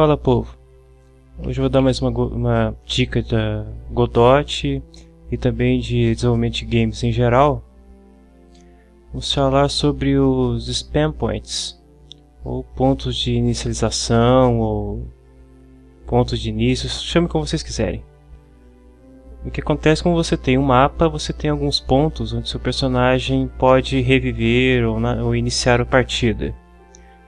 Fala povo, hoje eu vou dar mais uma, uma dica da Godot e também de desenvolvimento de games em geral. Vamos falar sobre os spam points, ou pontos de inicialização, ou pontos de início, chame como vocês quiserem. O que acontece quando você tem um mapa, você tem alguns pontos onde seu personagem pode reviver ou, na, ou iniciar a partida.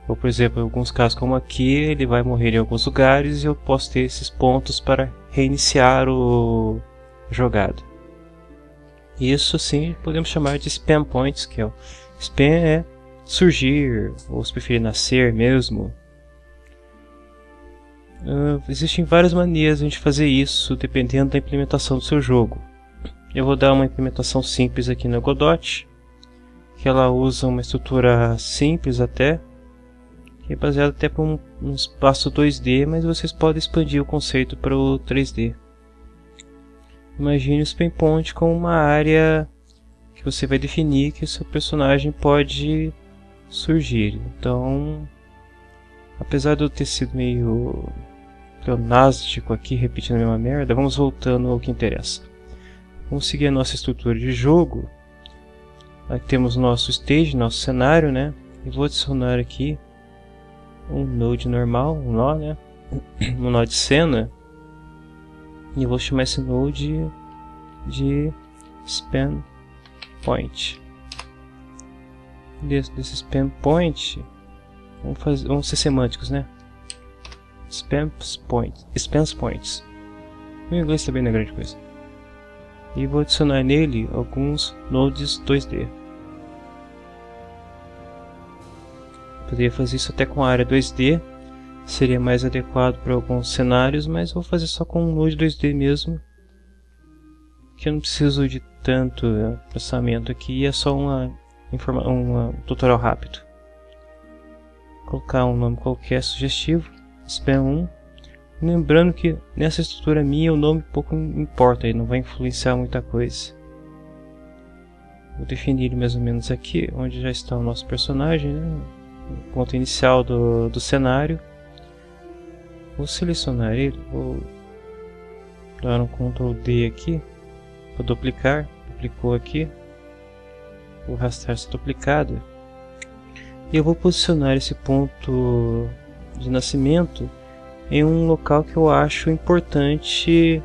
Ou, por exemplo, em alguns casos como aqui, ele vai morrer em alguns lugares e eu posso ter esses pontos para reiniciar o a jogada. Isso sim podemos chamar de spam points, que é o spam é surgir, ou se preferir nascer mesmo. Uh, existem várias maneiras de a gente fazer isso, dependendo da implementação do seu jogo. Eu vou dar uma implementação simples aqui no Godot, que ela usa uma estrutura simples até, que é baseado até para um, um, espaço 2D, mas vocês podem expandir o conceito para o 3D. Imagine o Spam Point como uma área que você vai definir que o seu personagem pode surgir. Então, apesar de eu ter sido meio pleonástico aqui, repetindo a mesma merda, vamos voltando ao que interessa. Vamos seguir a nossa estrutura de jogo. Aqui temos nosso stage, nosso cenário, né? E vou adicionar aqui um node normal, um nó, né? um nó de cena. E eu vou chamar esse node de span point. Desse, desse span point, vamos, fazer, vamos ser semânticos, né? Spam points, spam points. O inglês também não é grande coisa. E vou adicionar nele alguns nodes 2D. Poderia fazer isso até com a área 2D, seria mais adequado para alguns cenários, mas vou fazer só com um node 2D mesmo, que eu não preciso de tanto eh, processamento aqui, é só uma, um tutorial rápido. Vou colocar um nome qualquer sugestivo, spam 1, lembrando que nessa estrutura minha o nome pouco importa, ele não vai influenciar muita coisa. Vou definir mais ou menos aqui, onde já está o nosso personagem, né? Ponto inicial do, do cenário. Vou selecionar ele, vou dar um Ctrl D aqui, vou duplicar, duplicou aqui, vou arrastar essa duplicada e eu vou posicionar esse ponto de nascimento em um local que eu acho importante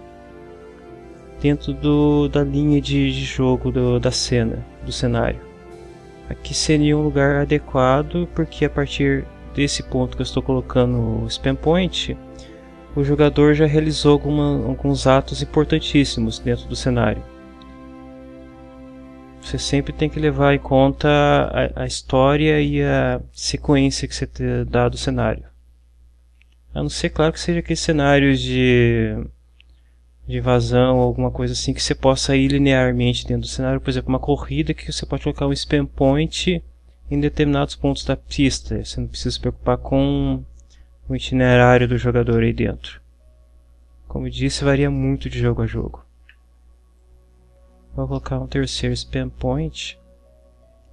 dentro do, da linha de, de jogo do, da cena, do cenário. Aqui seria um lugar adequado, porque a partir desse ponto que eu estou colocando o spam point, o jogador já realizou alguma, alguns atos importantíssimos dentro do cenário. Você sempre tem que levar em conta a, a história e a sequência que você dá do cenário. A não ser, claro, que seja aqueles cenários de de vazão ou alguma coisa assim que você possa ir linearmente dentro do cenário, por exemplo, uma corrida que você pode colocar um spam point em determinados pontos da pista. Você não precisa se preocupar com o itinerário do jogador aí dentro. Como disse, varia muito de jogo a jogo. Vou colocar um terceiro spam point,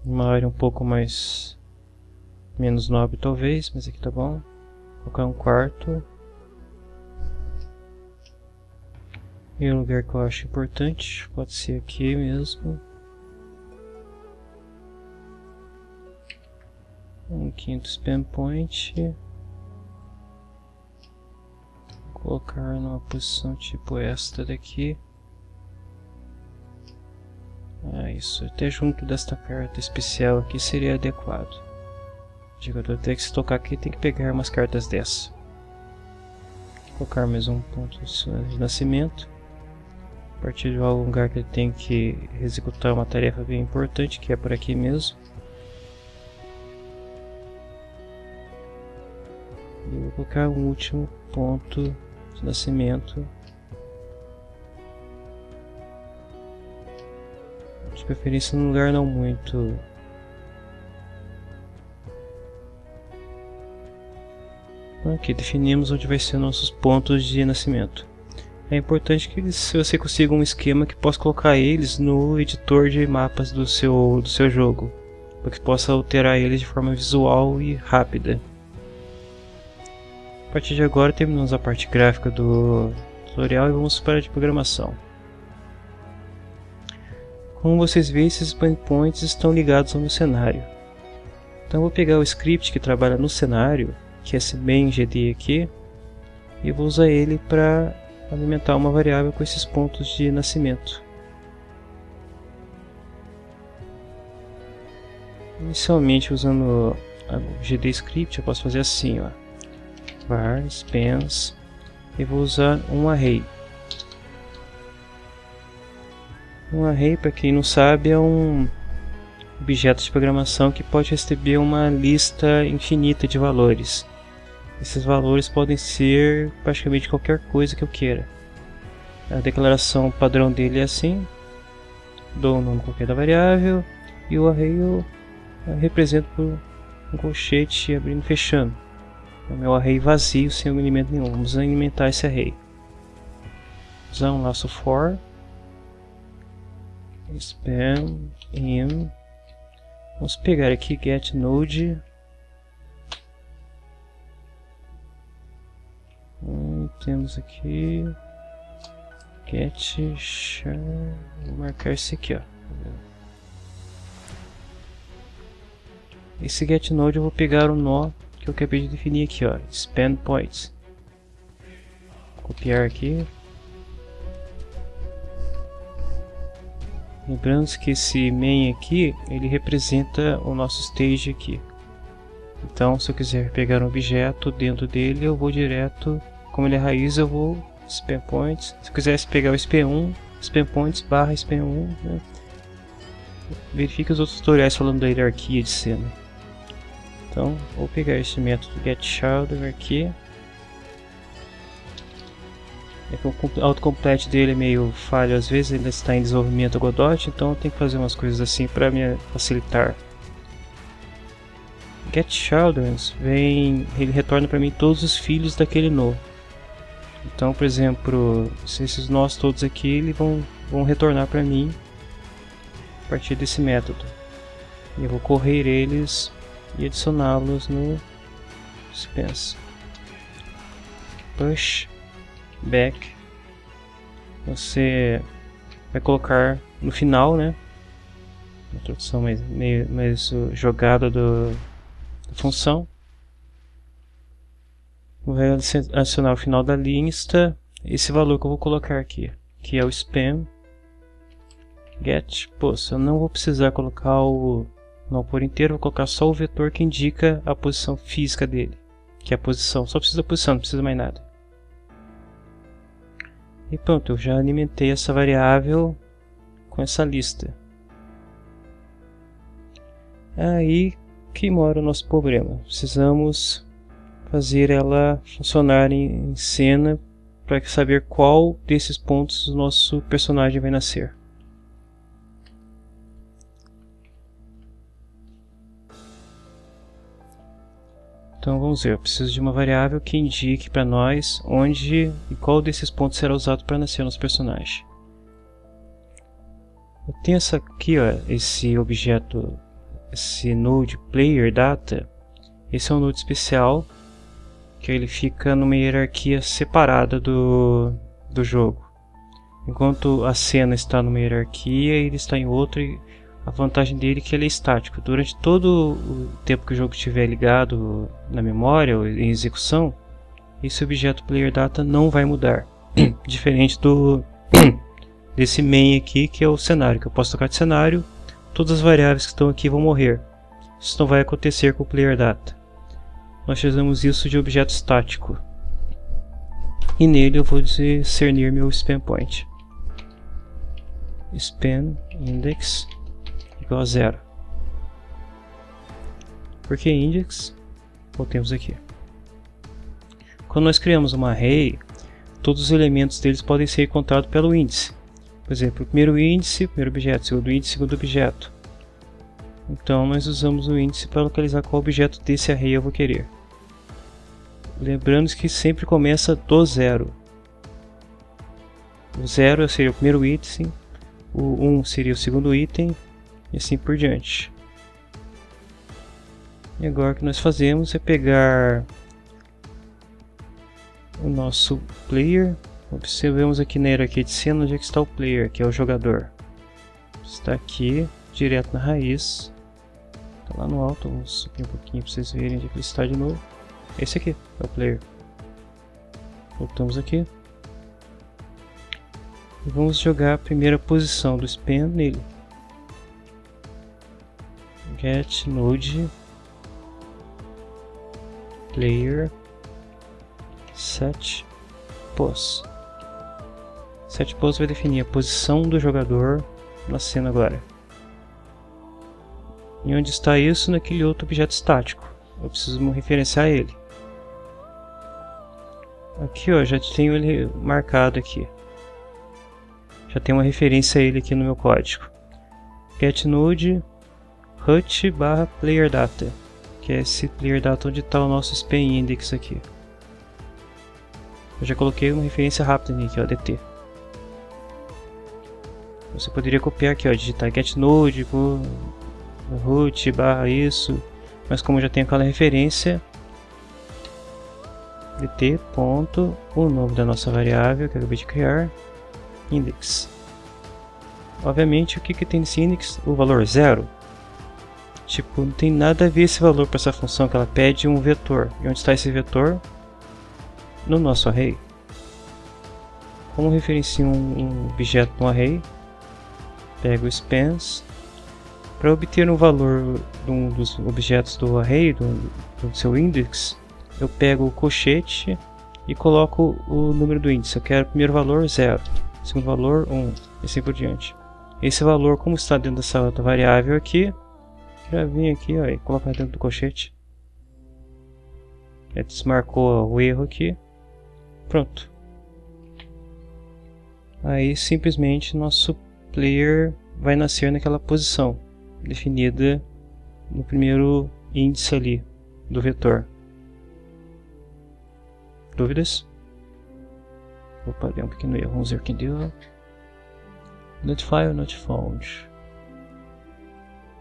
uma área um pouco mais menos nobre talvez, mas aqui tá bom. Vou colocar um quarto E um lugar que eu acho importante, pode ser aqui mesmo. Um quinto spam point. Colocar numa posição tipo esta daqui. Ah, isso. Até junto desta carta especial aqui seria adequado. O jogador tem que se tocar aqui tem que pegar umas cartas dessa. Colocar mais um ponto de nascimento partir de algum lugar que ele tem que executar uma tarefa bem importante, que é por aqui mesmo. E vou colocar um último ponto de nascimento. De preferência num lugar não muito Aqui definimos onde vai ser nossos pontos de nascimento. É importante que se você consiga um esquema que possa colocar eles no editor de mapas do seu, do seu jogo, para que possa alterar eles de forma visual e rápida. partir de agora terminamos a parte gráfica do tutorial e vamos para a de programação. Como vocês veem, esses points estão ligados ao meu cenário. Então vou pegar o script que trabalha no cenário, que é esse main GD aqui, e vou usar ele para alimentar uma variável com esses pontos de nascimento. Inicialmente usando o GD script eu posso fazer assim, ó. var spans e vou usar um array. Um array, para quem não sabe, é um objeto de programação que pode receber uma lista infinita de valores. Esses valores podem ser praticamente qualquer coisa que eu queira. A declaração padrão dele é assim, dou o nome qualquer da variável e o array eu represento por um colchete abrindo e fechando. É o meu array vazio sem um elemento nenhum. Vamos alimentar esse array. Usar um laço for span in vamos pegar aqui get node temos aqui. Get char vou marcar esse aqui ó. Esse get node eu vou pegar o nó que eu acabei de definir aqui ó. Span points. Copiar aqui. Lembrando que esse main aqui, ele representa o nosso stage aqui. Então, se eu quiser pegar um objeto dentro dele, eu vou direto, como ele é raiz, eu vou span points. Se eu quisesse pegar o sp1, span points barra span1, né? verifique os outros tutoriais falando da hierarquia de cena. Então, vou pegar esse método getShader aqui é que o autocomplete dele é meio falho às vezes, ele está em desenvolvimento Godot, então eu tenho que fazer umas coisas assim para me facilitar. Get Children vem, ele retorna para mim todos os filhos daquele no. Então, por exemplo, esses nós todos aqui eles vão, vão retornar para mim a partir desse método. Eu vou correr eles e adicioná-los no dispensa. Push back você vai colocar no final, né? Uma tradução mais, meio, mais jogada do, da função. Vai adicionar ao final da lista esse valor que eu vou colocar aqui, que é o spam get. Pô, eu não vou precisar colocar o não por inteiro, vou colocar só o vetor que indica a posição física dele, que é a posição. Só precisa da posição, não precisa mais nada. E pronto, eu já alimentei essa variável com essa lista. Aí que mora o nosso problema. Precisamos fazer ela funcionar em cena para saber qual desses pontos o nosso personagem vai nascer. Então vamos ver, eu preciso de uma variável que indique para nós onde e qual desses pontos será usado para nascer nosso personagem. Eu tenho essa aqui, ó, esse objeto, esse node player data. Esse é um node especial que ele fica numa hierarquia separada do, do jogo. Enquanto a cena está numa hierarquia, ele está em outra a vantagem dele é que ele é estático. Durante todo o tempo que o jogo estiver ligado na memória ou em execução, esse objeto player data não vai mudar. Diferente do desse main aqui, que é o cenário, que eu posso tocar de cenário, todas as variáveis que estão aqui vão morrer. Isso não vai acontecer com o player data. Nós chamamos isso de objeto estático. E nele eu vou discernir meu span point. Span index igual a zero. Porque index, voltemos aqui. Quando nós criamos uma array, todos os elementos deles podem ser encontrados pelo índice. Por exemplo, o primeiro índice, primeiro objeto, segundo índice, segundo objeto. Então nós usamos o índice para localizar qual objeto desse array eu vou querer. Lembrando que sempre começa do zero. O zero seria o primeiro item, o 1 um seria o segundo item e assim por diante. E agora o que nós fazemos é pegar o nosso player. Observemos aqui na hierarquia de cena onde é que está o player, que é o jogador. Está aqui, direto na raiz. Está lá no alto, vamos subir um pouquinho para vocês verem onde é ele está de novo. Esse aqui é o player. Voltamos aqui. E vamos jogar a primeira posição do span nele. Get node player set pose. Set pose vai definir a posição do jogador na cena agora. E onde está isso? Naquele outro objeto estático. Eu preciso referenciar ele. Aqui ó, já tenho ele marcado aqui. Já tem uma referência a ele aqui no meu código. getNode hut barra player data, que é esse player data onde está o nosso span index aqui. Eu já coloquei uma referência rápida aqui, ó, dt. Você poderia copiar aqui, ó, digitar getNode, root barra isso, mas como já tem aquela referência, dt ponto o nome da nossa variável que eu acabei de criar, index. Obviamente, o que, que tem nesse index? O valor zero. Tipo, não tem nada a ver esse valor para essa função que ela pede um vetor. E onde está esse vetor? No nosso array. Como referencio um, um objeto no array, pego o spans para obter um valor de um dos objetos do array, do, do seu index, eu pego o colchete e coloco o número do índice. Eu quero primeiro valor 0, segundo valor 1, um, e assim por diante. Esse valor, como está dentro dessa outra variável aqui, já vim aqui ó, e colocar dentro do colchete. Ele desmarcou o erro aqui. Pronto. Aí simplesmente nosso player vai nascer naquela posição definida no primeiro índice ali do vetor. Dúvidas? Opa, deu um pequeno erro, vamos ver quem deu. Notify or not found.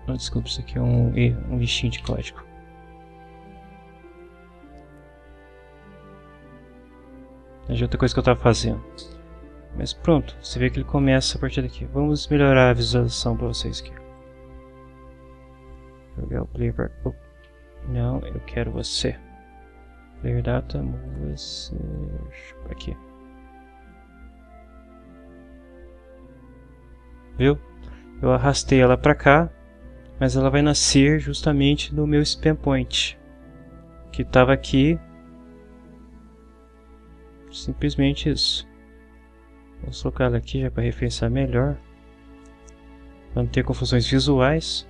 Não, desculpa, isso aqui é um um lixinho de código. É outra coisa que eu estava fazendo. Mas pronto, você vê que ele começa a partir daqui. Vamos melhorar a visualização para vocês aqui. Jogar o player Não, eu quero você. Player data, você. Aqui. Viu? Eu arrastei ela para cá, mas ela vai nascer justamente no meu spam point, que estava aqui. Simplesmente isso. Vou colocar ela aqui já para referenciar melhor, para não ter confusões visuais.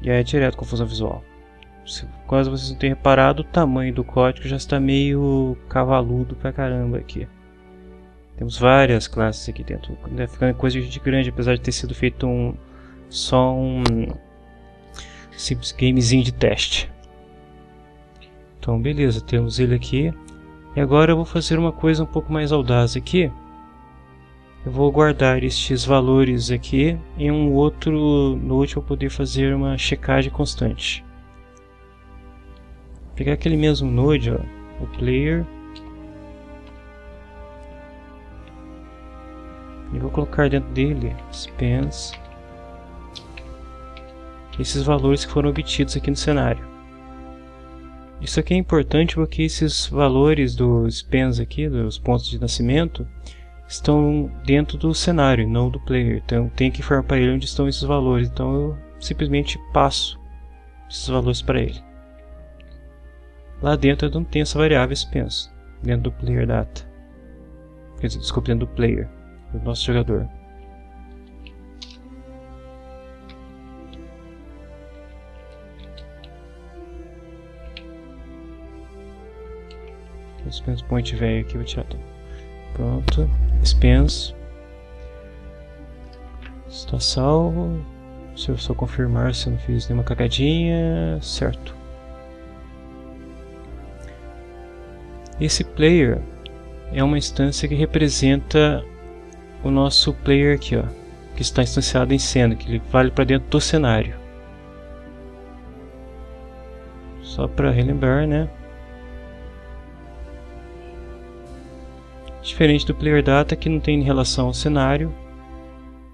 E aí é direto confusão visual. Se, caso vocês não tenham reparado, o tamanho do código já está meio cavaludo pra caramba aqui. Temos várias classes aqui dentro, né, ficando coisa de grande, apesar de ter sido feito um só um simples gamezinho de teste. Então beleza, temos ele aqui. E agora eu vou fazer uma coisa um pouco mais audaz aqui eu vou guardar estes valores aqui em um outro node para poder fazer uma checagem constante. Pegar aquele mesmo node, ó, o player, e vou colocar dentro dele spans esses valores que foram obtidos aqui no cenário. Isso aqui é importante porque esses valores dos spans aqui, dos pontos de nascimento, estão dentro do cenário, não do player. Então tem que informar para ele onde estão esses valores. Então eu simplesmente passo esses valores para ele. Lá dentro eu não tenho essa variável expense, dentro do player data. Quer dizer, desculpe, dentro do player, do nosso jogador. Expense point velho aqui, vou tirar tudo. Pronto. Expense. Está salvo. Se eu só confirmar se eu não fiz nenhuma cagadinha. Certo. Esse player é uma instância que representa o nosso player aqui, ó, que está instanciado em cena, que ele vale para dentro do cenário. Só para relembrar, né? Diferente do player data que não tem relação ao cenário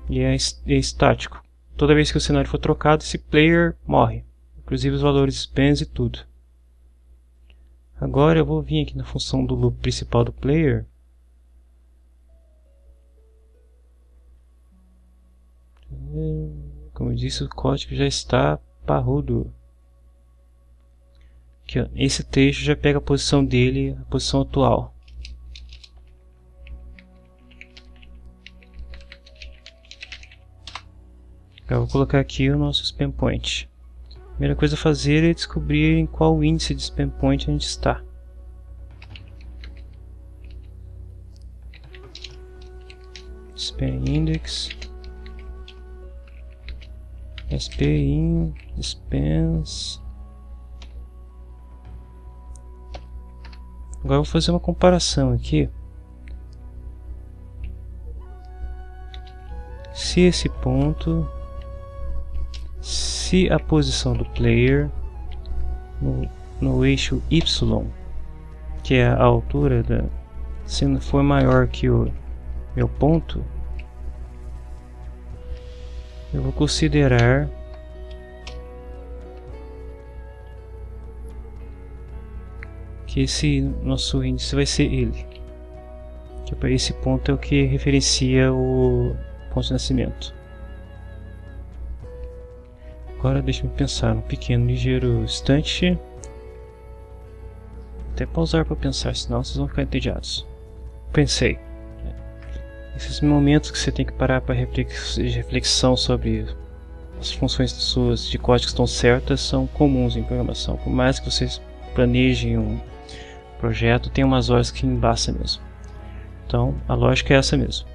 e é, é estático. Toda vez que o cenário for trocado, esse player morre, inclusive os valores spans e tudo. Agora eu vou vir aqui na função do loop principal do player Como eu disse, o código já está parrudo. Aqui, ó, esse texto já pega a posição dele, a posição atual. Eu vou colocar aqui o nosso spam point. Primeira coisa a fazer é descobrir em qual índice de spam point a gente está. Spam index SPIN, Spans. Agora eu vou fazer uma comparação aqui. Se esse ponto, se a posição do player no, no eixo Y, que é a altura da, se for maior que o meu ponto, eu vou considerar que esse nosso índice vai ser ele. Que para esse ponto é o que referencia o ponto de nascimento. Agora deixe-me pensar um pequeno, ligeiro instante. Até pausar para pensar, senão vocês vão ficar entediados. Pensei. Esses momentos que você tem que parar para reflexão sobre as funções suas de código estão certas são comuns em programação. Por mais que vocês planejem um projeto, tem umas horas que embaça mesmo. Então, a lógica é essa mesmo.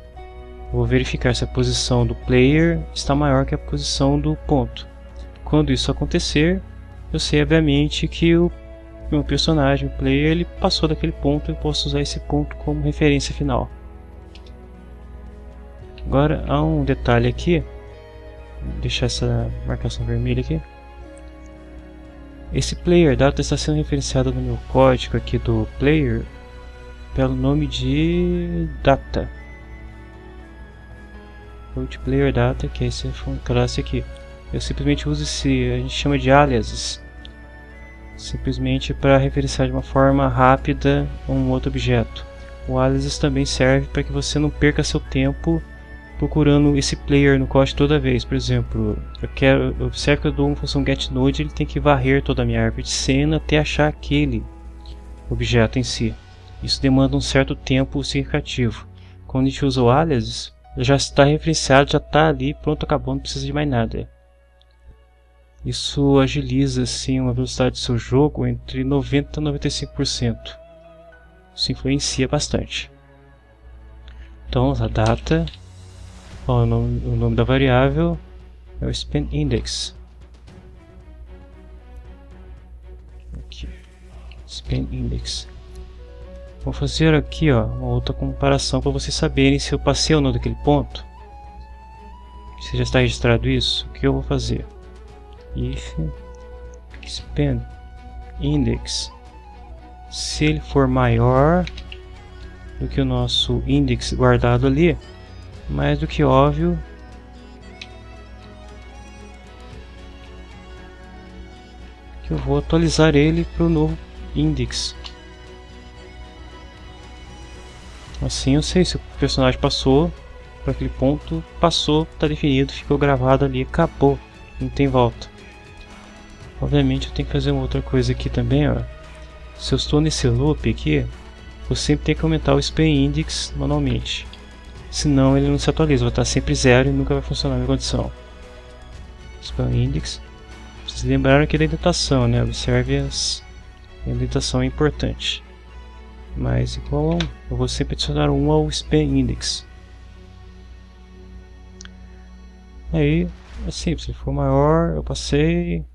vou verificar se a posição do player está maior que a posição do ponto. Quando isso acontecer, eu sei obviamente que o meu personagem, o player, ele passou daquele ponto e posso usar esse ponto como referência final. Agora há um detalhe aqui, Vou deixar essa marcação vermelha aqui. Esse player data está sendo referenciado no meu código aqui do player pelo nome de data. Root player data, que é essa classe aqui. Eu simplesmente uso esse, a gente chama de aliases, simplesmente para referenciar de uma forma rápida um outro objeto. O aliases também serve para que você não perca seu tempo procurando esse player no código toda vez. Por exemplo, eu quero, observe que eu dou uma função getNode, ele tem que varrer toda a minha árvore de cena até achar aquele objeto em si. Isso demanda um certo tempo significativo. Quando a gente usa o aliases, já está referenciado, já está ali, pronto, acabou, não precisa de mais nada. Isso agiliza assim uma velocidade do seu jogo entre 90 e 95%. Isso influencia bastante. Então, a data o, nome, o nome da variável é o span index. Aqui. Span index. Vou fazer aqui ó, uma outra comparação para vocês saberem se eu passei ou não daquele ponto. Se já está registrado isso, o que eu vou fazer? If span index se ele for maior do que o nosso index guardado ali, mais do que óbvio que eu vou atualizar ele para o novo index. Assim eu sei se o personagem passou para aquele ponto, passou, está definido, ficou gravado ali, acabou, não tem volta. Obviamente eu tenho que fazer uma outra coisa aqui também, ó. Se eu estou nesse loop aqui, eu sempre tenho que aumentar o span index manualmente senão ele não se atualiza, vai estar sempre zero e nunca vai funcionar na condição. Spam index. Vocês lembraram aqui da indentação, né? Observe as... a indentação é importante. Mas igual a 1, eu vou sempre adicionar 1 ao spam index. Aí, é simples, se for maior, eu passei. Vai dar, vai dar, vai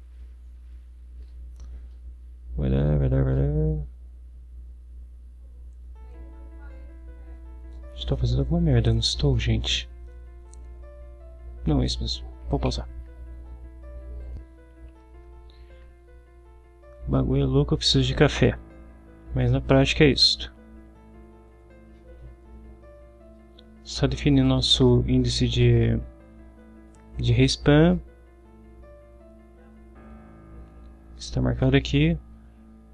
dar. Estou fazendo alguma merda, não estou, gente? Não, é isso mesmo. Vou pausar. Bagulho é louco, eu preciso de café. Mas na prática é isto. Só definir nosso índice de, de respawn. Está marcado aqui.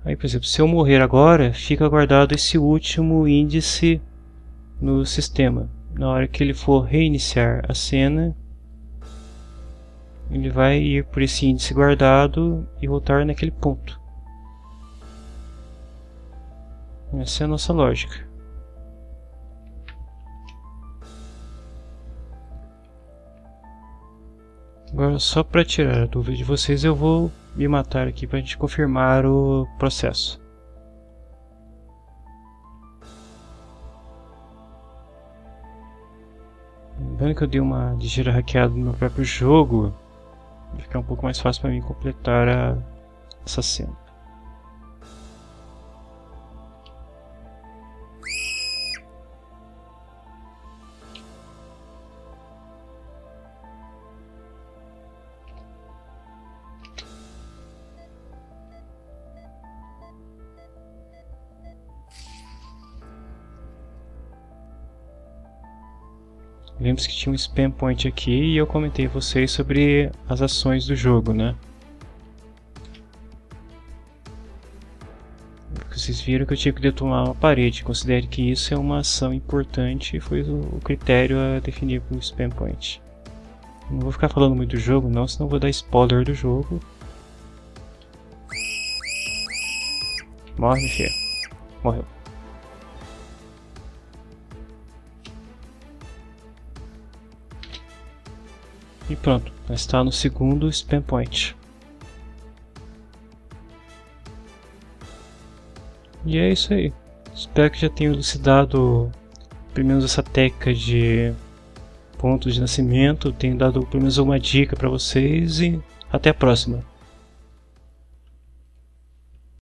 Aí, por exemplo, se eu morrer agora, fica guardado esse último índice no sistema. Na hora que ele for reiniciar a cena, ele vai ir por esse índice guardado e voltar naquele ponto. Essa é a nossa lógica. Agora, só para tirar a dúvida de vocês, eu vou me matar aqui para a gente confirmar o processo. Lembrando que eu dei uma ligeira hackeada no meu próprio jogo, vai ficar um pouco mais fácil para mim completar a, essa cena. Vimos que tinha um spam point aqui e eu comentei a vocês sobre as ações do jogo, né? Vocês viram que eu tive que detonar uma parede. Considere que isso é uma ação importante e foi o critério a definir para o spam point. Não vou ficar falando muito do jogo não, senão vou dar spoiler do jogo. Morre, filho. Morreu. E pronto, está no segundo spam point. E é isso aí. Espero que já tenha elucidado pelo menos essa técnica de pontos de nascimento, tenho dado pelo menos uma dica para vocês e até a próxima.